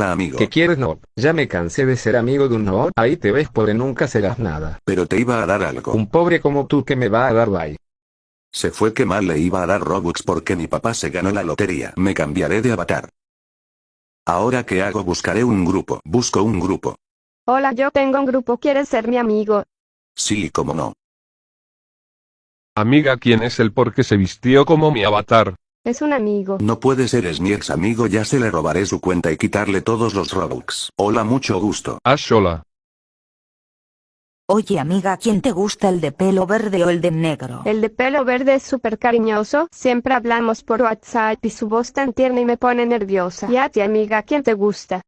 Hola amigo. ¿Qué quieres no? Ya me cansé de ser amigo de un no. Ahí te ves pobre nunca serás nada. Pero te iba a dar algo. Un pobre como tú que me va a dar bye. Se fue que mal le iba a dar Robux porque mi papá se ganó la lotería. Me cambiaré de avatar. Ahora que hago buscaré un grupo. Busco un grupo. Hola, yo tengo un grupo, ¿quieres ser mi amigo? Sí, como no. Amiga, ¿quién es el por qué se vistió como mi avatar? Es un amigo. No puede ser es mi ex amigo ya se le robaré su cuenta y quitarle todos los Robux. Hola mucho gusto. Ash, hola. Oye amiga, ¿quién te gusta el de pelo verde o el de negro? El de pelo verde es súper cariñoso, siempre hablamos por WhatsApp y su voz tan tierna y me pone nerviosa. Y a ti amiga, ¿quién te gusta?